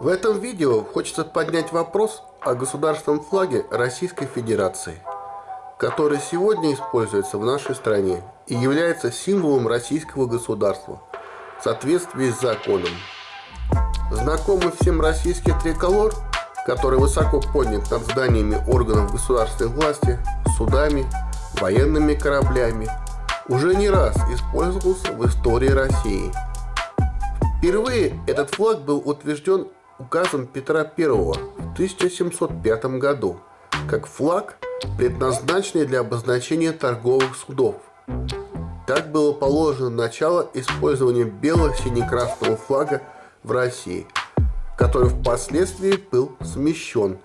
В этом видео хочется поднять вопрос о государственном флаге Российской Федерации, который сегодня используется в нашей стране и является символом российского государства в соответствии с законом. Знакомый всем российский триколор, который высоко поднят над зданиями органов государственной власти, судами, военными кораблями, уже не раз использовался в истории России. Впервые этот флаг был утвержден указом Петра I в 1705 году как флаг, предназначенный для обозначения торговых судов. Так было положено начало использования бело-сине-красного флага в России, который впоследствии был смещен.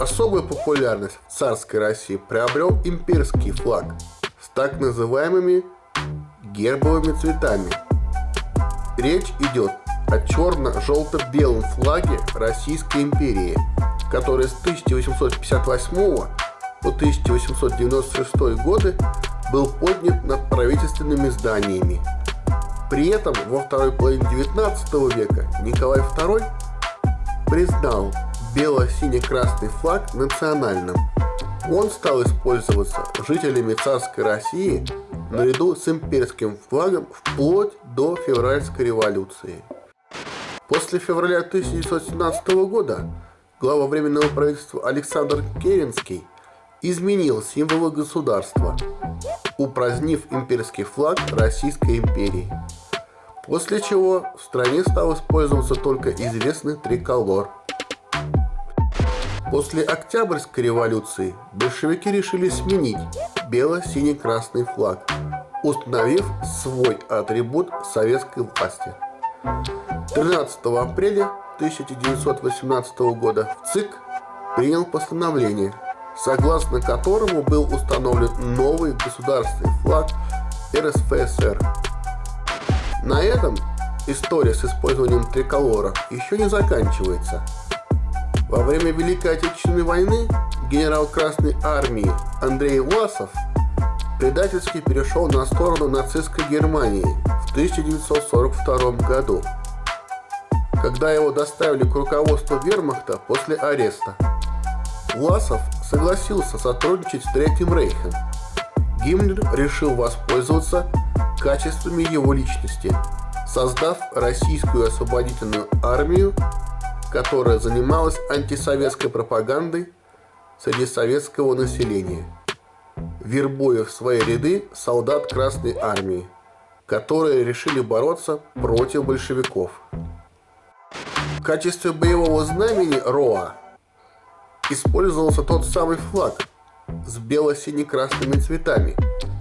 Особую популярность в царской России приобрел имперский флаг с так называемыми гербовыми цветами. Речь идет о черно-желто-белом флаге Российской империи, который с 1858 по 1896 годы был поднят над правительственными зданиями. При этом во второй половине 19 века Николай II признал бело-сине-красный флаг национальным. Он стал использоваться жителями царской России наряду с имперским флагом вплоть до февральской революции. После февраля 1917 года глава Временного правительства Александр Керенский изменил символы государства, упразднив имперский флаг Российской империи. После чего в стране стал использоваться только известный триколор. После Октябрьской революции большевики решили сменить бело-синий-красный флаг, установив свой атрибут советской власти – 13 апреля 1918 года ЦИК принял постановление, согласно которому был установлен новый государственный флаг РСФСР. На этом история с использованием триколора еще не заканчивается. Во время Великой Отечественной войны генерал Красной Армии Андрей Власов предательски перешел на сторону нацистской Германии в 1942 году, когда его доставили к руководству вермахта после ареста. Власов согласился сотрудничать с Третьим Рейхом. Гиммлер решил воспользоваться качествами его личности, создав российскую освободительную армию, которая занималась антисоветской пропагандой среди советского населения вербуя в свои ряды солдат Красной Армии, которые решили бороться против большевиков. Качестве боевого знамени РОА использовался тот самый флаг с бело-сине-красными цветами,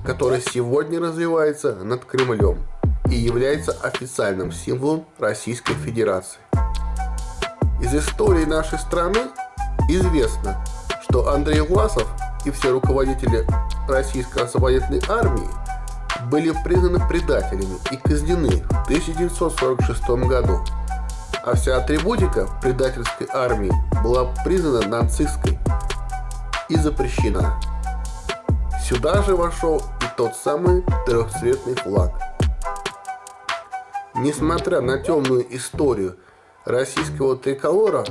который сегодня развивается над Кремлем и является официальным символом Российской Федерации. Из истории нашей страны известно, что Андрей Власов и все руководители российской освободительной армии были признаны предателями и казнены в 1946 году, а вся атрибутика предательской армии была признана нацистской и запрещена. Сюда же вошел и тот самый трехцветный флаг. Несмотря на темную историю российского триколора,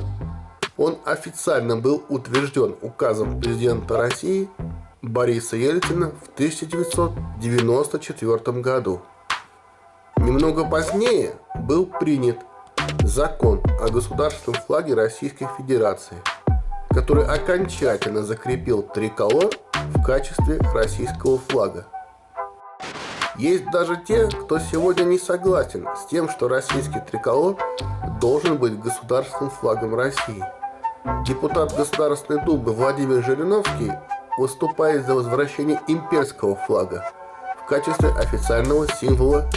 он официально был утвержден указом президента России Бориса Ельцина в 1994 году. Немного позднее был принят закон о государственном флаге Российской Федерации, который окончательно закрепил триколор в качестве российского флага. Есть даже те, кто сегодня не согласен с тем, что российский триколор должен быть государственным флагом России. Депутат Государственной Думы Владимир Жириновский выступает за возвращение имперского флага в качестве официального символа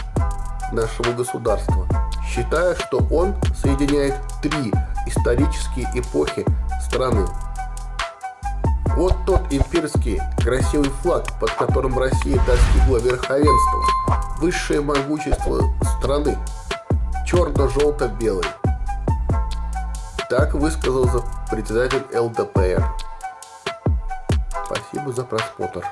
нашего государства, считая, что он соединяет три исторические эпохи страны. Вот тот имперский красивый флаг, под которым Россия достигла верховенства, высшее могущество страны, черно-желто-белый. Так высказался председатель ЛДПР. Спасибо за просмотр.